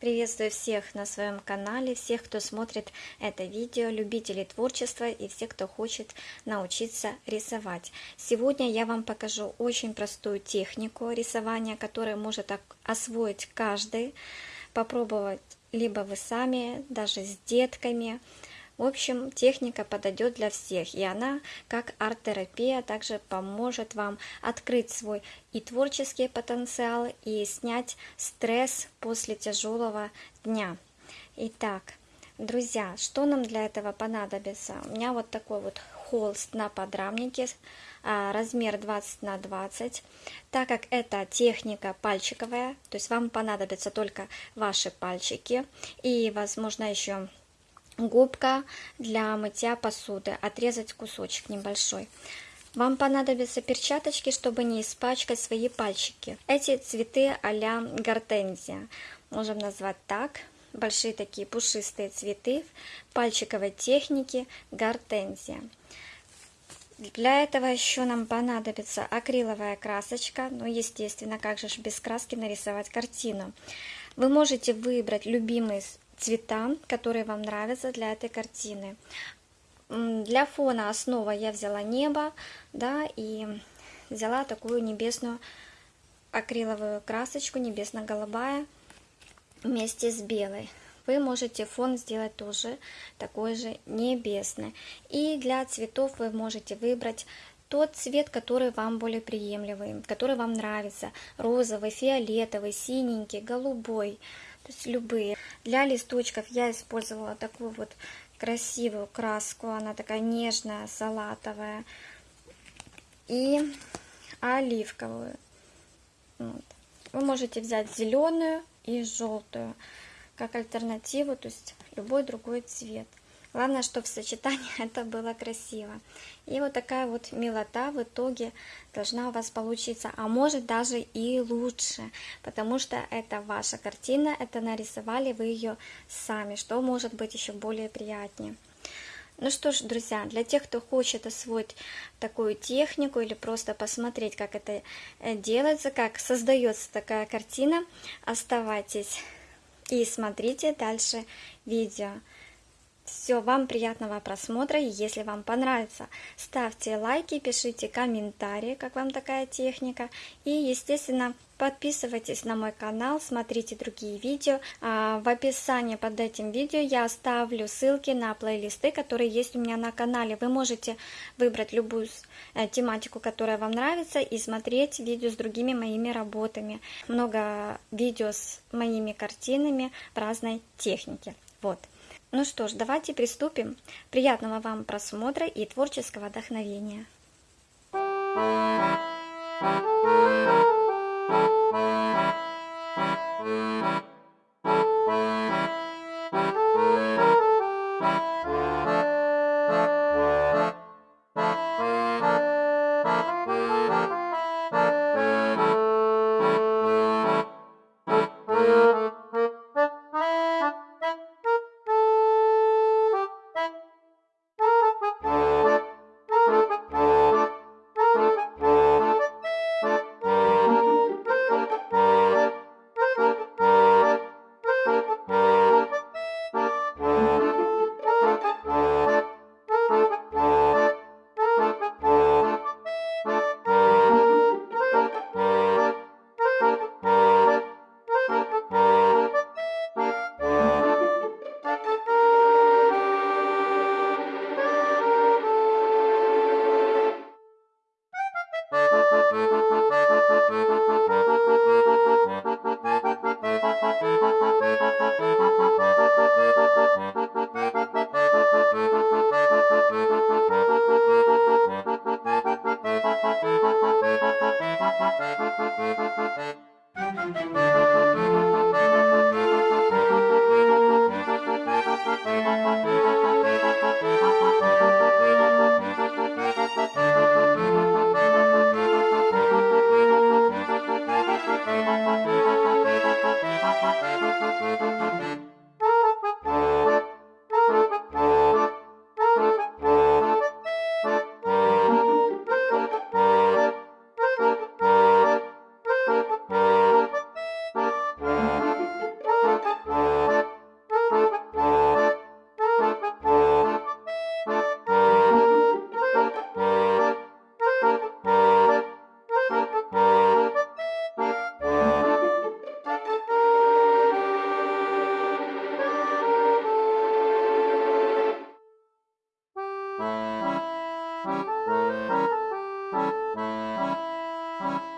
Приветствую всех на своем канале, всех, кто смотрит это видео, любителей творчества и всех, кто хочет научиться рисовать. Сегодня я вам покажу очень простую технику рисования, которую может освоить каждый, попробовать либо вы сами, даже с детками, в общем, техника подойдет для всех, и она, как арт-терапия, также поможет вам открыть свой и творческий потенциал, и снять стресс после тяжелого дня. Итак, друзья, что нам для этого понадобится? У меня вот такой вот холст на подрамнике, а, размер 20 на 20. Так как это техника пальчиковая, то есть вам понадобятся только ваши пальчики и, возможно, еще губка для мытья посуды, отрезать кусочек небольшой. Вам понадобятся перчаточки, чтобы не испачкать свои пальчики. Эти цветы а-ля гортензия, можем назвать так. Большие такие пушистые цветы пальчиковой техники гортензия. Для этого еще нам понадобится акриловая красочка, ну естественно, как же без краски нарисовать картину. Вы можете выбрать любимый цвета, которые вам нравятся для этой картины. Для фона основа я взяла небо, да, и взяла такую небесную акриловую красочку, небесно-голубая, вместе с белой. Вы можете фон сделать тоже такой же небесный. И для цветов вы можете выбрать тот цвет, который вам более приемлемый, который вам нравится. Розовый, фиолетовый, синенький, голубой то есть любые. Для листочков я использовала такую вот красивую краску, она такая нежная, салатовая, и оливковую. Вот. Вы можете взять зеленую и желтую как альтернативу, то есть любой другой цвет. Главное, чтобы в сочетании это было красиво. И вот такая вот милота в итоге должна у вас получиться, а может даже и лучше, потому что это ваша картина, это нарисовали вы ее сами, что может быть еще более приятнее. Ну что ж, друзья, для тех, кто хочет освоить такую технику или просто посмотреть, как это э, делается, как создается такая картина, оставайтесь и смотрите дальше видео. Все, вам приятного просмотра, если вам понравится, ставьте лайки, пишите комментарии, как вам такая техника, и, естественно, подписывайтесь на мой канал, смотрите другие видео. А, в описании под этим видео я оставлю ссылки на плейлисты, которые есть у меня на канале. Вы можете выбрать любую э, тематику, которая вам нравится, и смотреть видео с другими моими работами. Много видео с моими картинами в разной технике. Вот. Ну что ж, давайте приступим. Приятного вам просмотра и творческого вдохновения. Thank you.